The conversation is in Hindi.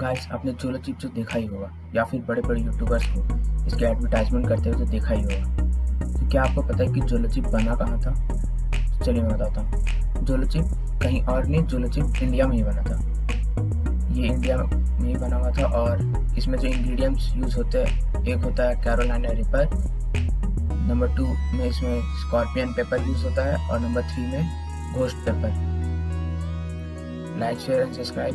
गाइस आपने जोलो चिप जो देखा ही होगा, या फिर बड़े बड़े यूट्यूबर्स को इसके एडवर्टाइजमेंट करते हुए तो देखा ही होगा तो क्या आपको पता है कि जोलो चिप बना कहाँ था? तो चलिए मैं बताता हूँ। जोलो चिप कहीं और नहीं जोलो चिप इंडिया में ही बना था। ये इंडिया में ही बना हुआ था और इसमें जो इंग्रेडिएंट्स यूज़ होते हैं, एक होता है कैरोलाइना रिपर नंबर टू में इसमें स्कॉर्पियन पेपर यूज़ होता है और नंबर थ्री में ghost paper like share and subscribe